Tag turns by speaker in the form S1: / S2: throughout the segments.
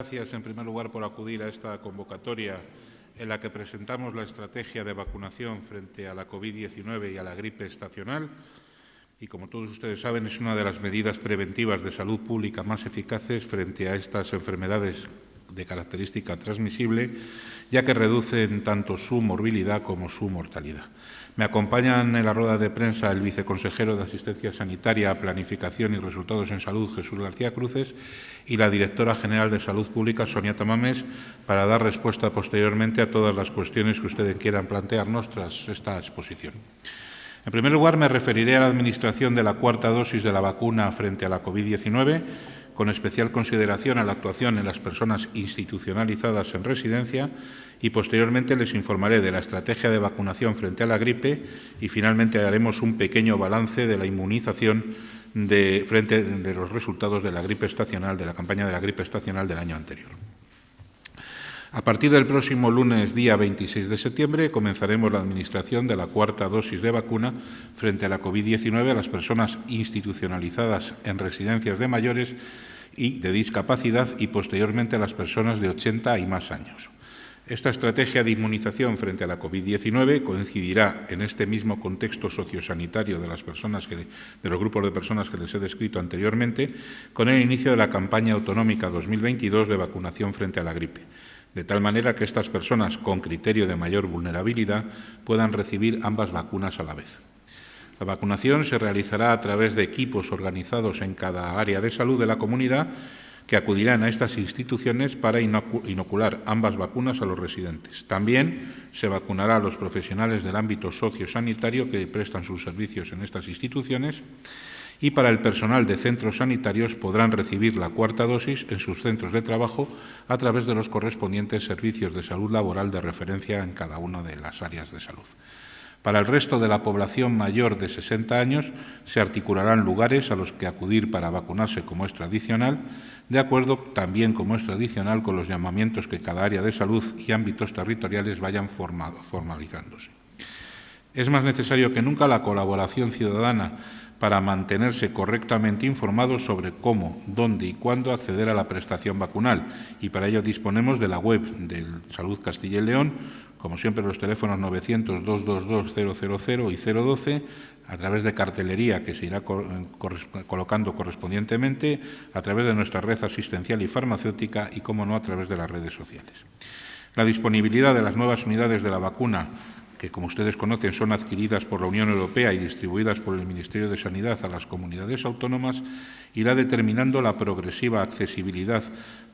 S1: Gracias, en primer lugar, por acudir a esta convocatoria en la que presentamos la estrategia de vacunación frente a la COVID-19 y a la gripe estacional. Y, como todos ustedes saben, es una de las medidas preventivas de salud pública más eficaces frente a estas enfermedades de característica transmisible, ya que reducen tanto su morbilidad como su mortalidad. Me acompañan en la rueda de prensa el viceconsejero de Asistencia Sanitaria, Planificación y Resultados en Salud, Jesús García Cruces, y la directora general de Salud Pública, Sonia Tamames, para dar respuesta posteriormente a todas las cuestiones que ustedes quieran plantearnos tras esta exposición. En primer lugar, me referiré a la administración de la cuarta dosis de la vacuna frente a la COVID-19, con especial consideración a la actuación en las personas institucionalizadas en residencia y posteriormente les informaré de la estrategia de vacunación frente a la gripe y finalmente haremos un pequeño balance de la inmunización frente de los resultados de la gripe estacional, de la campaña de la gripe estacional del año anterior. A partir del próximo lunes, día 26 de septiembre, comenzaremos la administración de la cuarta dosis de vacuna frente a la COVID-19 a las personas institucionalizadas en residencias de mayores y de discapacidad y posteriormente a las personas de 80 y más años. Esta estrategia de inmunización frente a la COVID-19 coincidirá en este mismo contexto sociosanitario de las personas de los grupos de personas que les he descrito anteriormente, con el inicio de la campaña autonómica 2022 de vacunación frente a la gripe de tal manera que estas personas con criterio de mayor vulnerabilidad puedan recibir ambas vacunas a la vez. La vacunación se realizará a través de equipos organizados en cada área de salud de la comunidad que acudirán a estas instituciones para inocular ambas vacunas a los residentes. También se vacunará a los profesionales del ámbito sociosanitario que prestan sus servicios en estas instituciones y para el personal de centros sanitarios podrán recibir la cuarta dosis en sus centros de trabajo a través de los correspondientes servicios de salud laboral de referencia en cada una de las áreas de salud. Para el resto de la población mayor de 60 años se articularán lugares a los que acudir para vacunarse como es tradicional, de acuerdo también como es tradicional con los llamamientos que cada área de salud y ámbitos territoriales vayan formalizándose. Es más necesario que nunca la colaboración ciudadana para mantenerse correctamente informados sobre cómo, dónde y cuándo acceder a la prestación vacunal. Y para ello disponemos de la web del Salud Castilla y León, como siempre los teléfonos 900-222-000 y 012, a través de cartelería que se irá colocando correspondientemente, a través de nuestra red asistencial y farmacéutica y, como no, a través de las redes sociales. La disponibilidad de las nuevas unidades de la vacuna que como ustedes conocen son adquiridas por la Unión Europea y distribuidas por el Ministerio de Sanidad a las comunidades autónomas, irá determinando la progresiva accesibilidad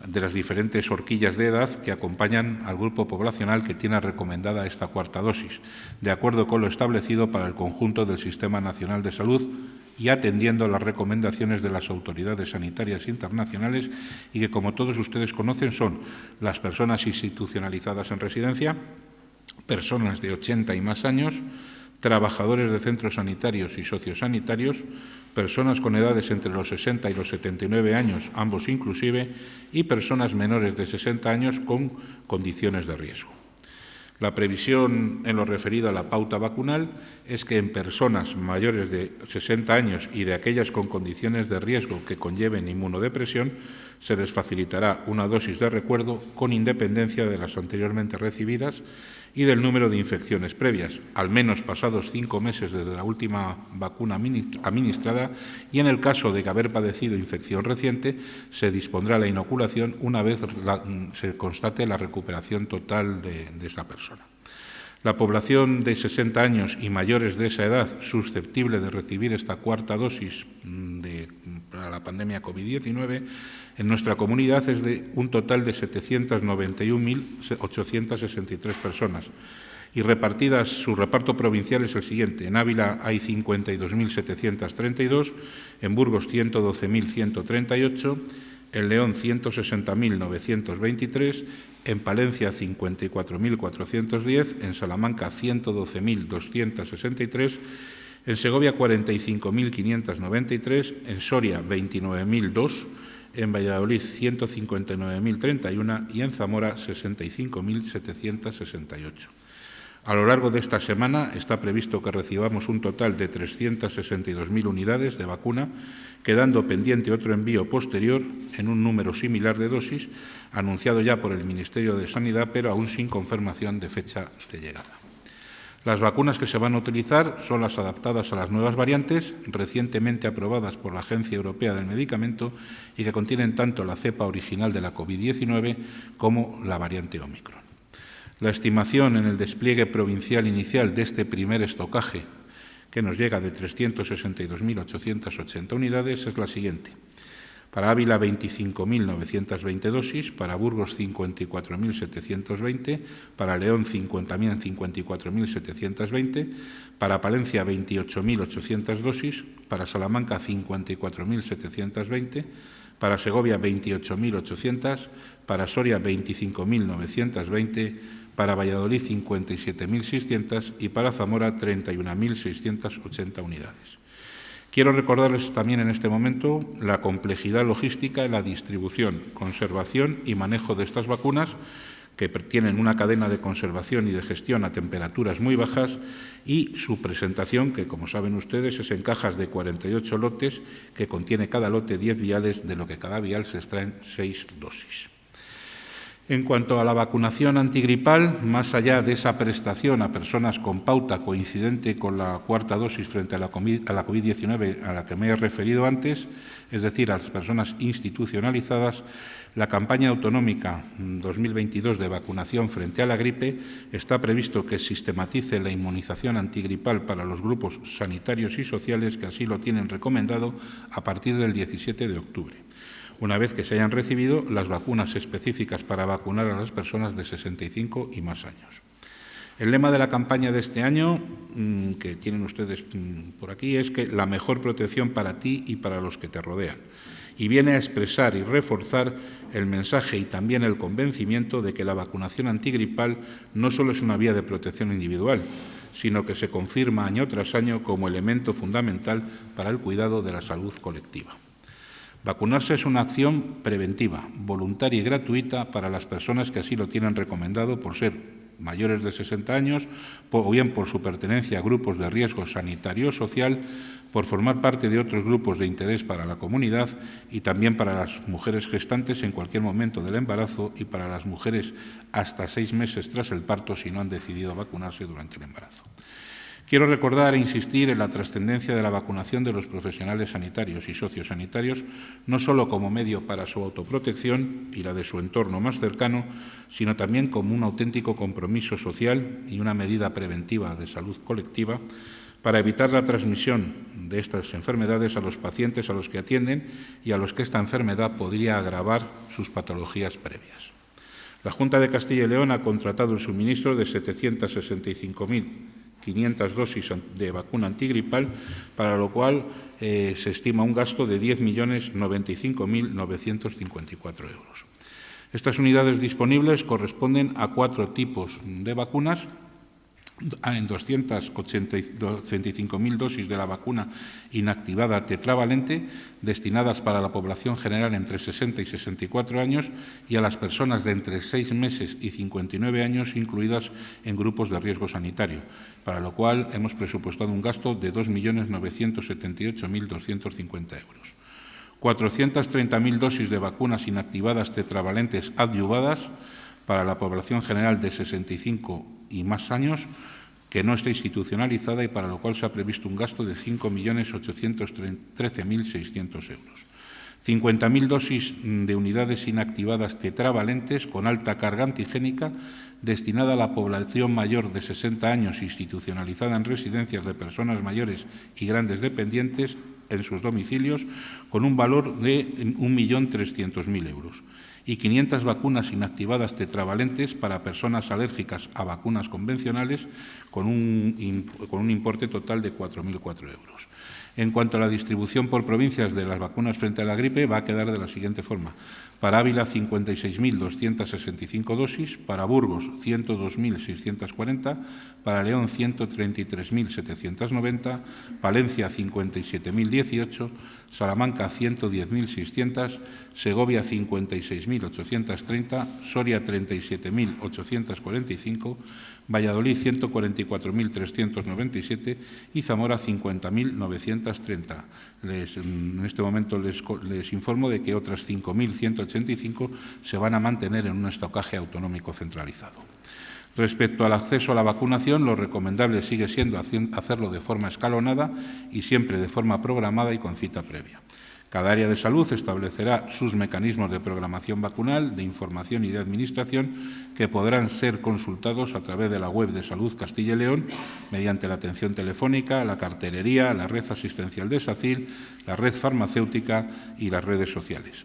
S1: de las diferentes horquillas de edad que acompañan al grupo poblacional que tiene recomendada esta cuarta dosis, de acuerdo con lo establecido para el conjunto del Sistema Nacional de Salud y atendiendo las recomendaciones de las autoridades sanitarias internacionales y que, como todos ustedes conocen, son las personas institucionalizadas en residencia, personas de 80 y más años, trabajadores de centros sanitarios y sociosanitarios, personas con edades entre los 60 y los 79 años, ambos inclusive, y personas menores de 60 años con condiciones de riesgo. La previsión en lo referido a la pauta vacunal es que en personas mayores de 60 años y de aquellas con condiciones de riesgo que conlleven inmunodepresión, se les facilitará una dosis de recuerdo con independencia de las anteriormente recibidas y del número de infecciones previas, al menos pasados cinco meses desde la última vacuna administrada y en el caso de que haber padecido infección reciente, se dispondrá la inoculación una vez se constate la recuperación total de, de esa persona. La población de 60 años y mayores de esa edad susceptible de recibir esta cuarta dosis mm, de, para la pandemia COVID-19 en nuestra comunidad es de un total de 791.863 personas y repartidas, su reparto provincial es el siguiente. En Ávila hay 52.732, en Burgos 112.138, en León 160.923, en Palencia 54.410, en Salamanca 112.263, en Segovia 45.593, en Soria 29.002, en Valladolid 159.031 y en Zamora 65.768. A lo largo de esta semana está previsto que recibamos un total de 362.000 unidades de vacuna, quedando pendiente otro envío posterior en un número similar de dosis, anunciado ya por el Ministerio de Sanidad, pero aún sin confirmación de fecha de llegada. Las vacunas que se van a utilizar son las adaptadas a las nuevas variantes, recientemente aprobadas por la Agencia Europea del Medicamento y que contienen tanto la cepa original de la COVID-19 como la variante Omicron. La estimación en el despliegue provincial inicial de este primer estocaje, que nos llega de 362.880 unidades, es la siguiente. Para Ávila, 25.920 dosis, para Burgos, 54.720, para León, 50.054.720, para Palencia, 28.800 dosis, para Salamanca, 54.720, para Segovia, 28.800, para Soria, 25.920, para Valladolid 57.600 y para Zamora 31.680 unidades. Quiero recordarles también en este momento la complejidad logística en la distribución, conservación y manejo de estas vacunas que tienen una cadena de conservación y de gestión a temperaturas muy bajas y su presentación, que como saben ustedes es en cajas de 48 lotes, que contiene cada lote 10 viales, de lo que cada vial se extraen 6 dosis. En cuanto a la vacunación antigripal, más allá de esa prestación a personas con pauta coincidente con la cuarta dosis frente a la COVID-19 a la que me he referido antes, es decir, a las personas institucionalizadas, la campaña autonómica 2022 de vacunación frente a la gripe está previsto que sistematice la inmunización antigripal para los grupos sanitarios y sociales que así lo tienen recomendado a partir del 17 de octubre una vez que se hayan recibido las vacunas específicas para vacunar a las personas de 65 y más años. El lema de la campaña de este año, mm, que tienen ustedes mm, por aquí, es que la mejor protección para ti y para los que te rodean. Y viene a expresar y reforzar el mensaje y también el convencimiento de que la vacunación antigripal no solo es una vía de protección individual, sino que se confirma año tras año como elemento fundamental para el cuidado de la salud colectiva. Vacunarse es una acción preventiva, voluntaria y gratuita para las personas que así lo tienen recomendado por ser mayores de 60 años o bien por su pertenencia a grupos de riesgo sanitario o social, por formar parte de otros grupos de interés para la comunidad y también para las mujeres gestantes en cualquier momento del embarazo y para las mujeres hasta seis meses tras el parto si no han decidido vacunarse durante el embarazo. Quiero recordar e insistir en la trascendencia de la vacunación de los profesionales sanitarios y sociosanitarios, no solo como medio para su autoprotección y la de su entorno más cercano, sino también como un auténtico compromiso social y una medida preventiva de salud colectiva para evitar la transmisión de estas enfermedades a los pacientes a los que atienden y a los que esta enfermedad podría agravar sus patologías previas. La Junta de Castilla y León ha contratado el suministro de 765.000 500 dosis de vacuna antigripal, para lo cual eh, se estima un gasto de 10.095.954 euros. Estas unidades disponibles corresponden a cuatro tipos de vacunas en 285.000 dosis de la vacuna inactivada tetravalente destinadas para la población general entre 60 y 64 años y a las personas de entre 6 meses y 59 años incluidas en grupos de riesgo sanitario, para lo cual hemos presupuestado un gasto de 2.978.250 euros. 430.000 dosis de vacunas inactivadas tetravalentes adyuvadas para la población general de 65 y más años que no está institucionalizada y para lo cual se ha previsto un gasto de 5.813.600 euros. 50.000 dosis de unidades inactivadas tetravalentes con alta carga antigénica destinada a la población mayor de 60 años institucionalizada en residencias de personas mayores y grandes dependientes en sus domicilios con un valor de 1.300.000 euros y 500 vacunas inactivadas tetravalentes para personas alérgicas a vacunas convencionales con un, importe total de 4.004 euros. En cuanto a la distribución por provincias de las vacunas frente a la gripe, va a quedar de la siguiente forma. Para Ávila, 56.265 dosis, para Burgos, 102.640, para León, 133.790, Palencia, 57.018, Salamanca 110.600, Segovia 56.830, Soria 37.845, Valladolid 144.397 y Zamora 50.930. en este momento les, les, informo de que otras 5.185 se van a mantener en un estocaje autonómico centralizado. Respecto al acceso a la vacunación, lo recomendable sigue siendo hacerlo de forma escalonada y siempre de forma programada y con cita previa. Cada área de salud establecerá sus mecanismos de programación vacunal, de información y de administración que podrán ser consultados a través de la web de Salud Castilla y León mediante la atención telefónica, la cartelería, la red asistencial de SACIL, la red farmacéutica y las redes sociales.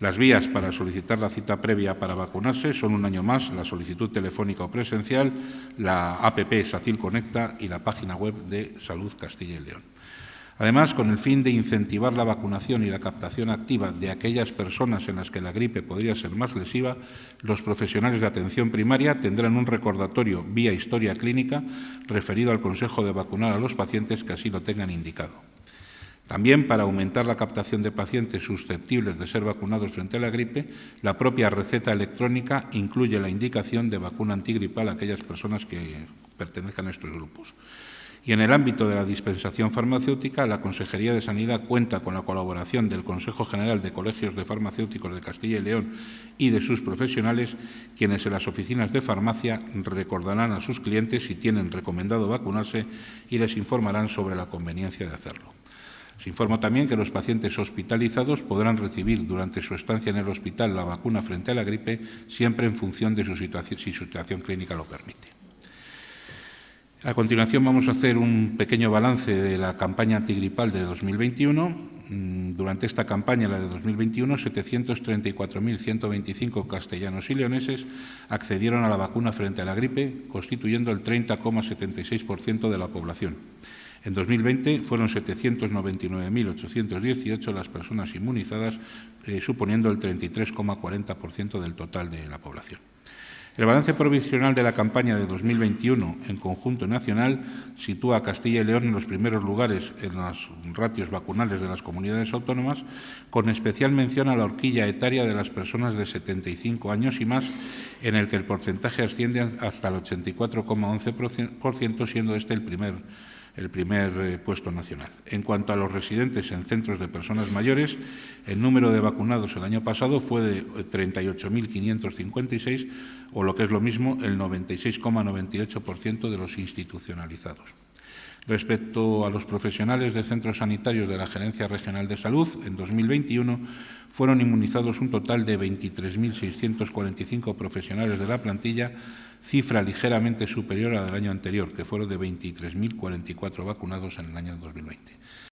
S1: Las vías para solicitar la cita previa para vacunarse son un año más la solicitud telefónica o presencial, la APP SACIL Conecta y la página web de Salud Castilla y León. Además, con el fin de incentivar la vacunación y la captación activa de aquellas personas en las que la gripe podría ser más lesiva, los profesionales de atención primaria tendrán un recordatorio vía historia clínica referido al consejo de vacunar a los pacientes que así lo tengan indicado. También, para aumentar la captación de pacientes susceptibles de ser vacunados frente a la gripe, la propia receta electrónica incluye la indicación de vacuna antigripal a aquellas personas que pertenezcan a estos grupos. Y en el ámbito de la dispensación farmacéutica, la Consejería de Sanidad cuenta con la colaboración del Consejo General de Colegios de Farmacéuticos de Castilla y León y de sus profesionales, quienes en las oficinas de farmacia recordarán a sus clientes si tienen recomendado vacunarse y les informarán sobre la conveniencia de hacerlo. Se informa también que los pacientes hospitalizados podrán recibir durante su estancia en el hospital la vacuna frente a la gripe, siempre en función de su situación, si su situación clínica lo permite. A continuación vamos a hacer un pequeño balance de la campaña antigripal de 2021. Mm, durante esta campaña, la de 2021, 734.125 castellanos y leoneses accedieron a la vacuna frente a la gripe, constituyendo el 30,76% de la población. En 2020 fueron 799.818 las personas inmunizadas, eh, suponiendo el 33,40% del total de la población. El balance provisional de la campaña de 2021 en conjunto nacional sitúa a Castilla y León en los primeros lugares en los ratios vacunales de las comunidades autónomas, con especial mención a la horquilla etaria de las personas de 75 años y más, en el que el porcentaje asciende hasta el 84,11%, siendo este el primer el primer eh, puesto nacional. En cuanto a los residentes en centros de personas mayores, el número de vacunados el año pasado fue de 38.556, eh, o lo que es lo mismo, el 96,98% de los institucionalizados. Respecto a los profesionales de centros sanitarios de la Gerencia Regional de Salud, en 2021 fueron inmunizados un total de 23.645 profesionales de la plantilla, cifra ligeramente superior a la del año anterior, que fueron de 23.044 vacunados en el año 2020.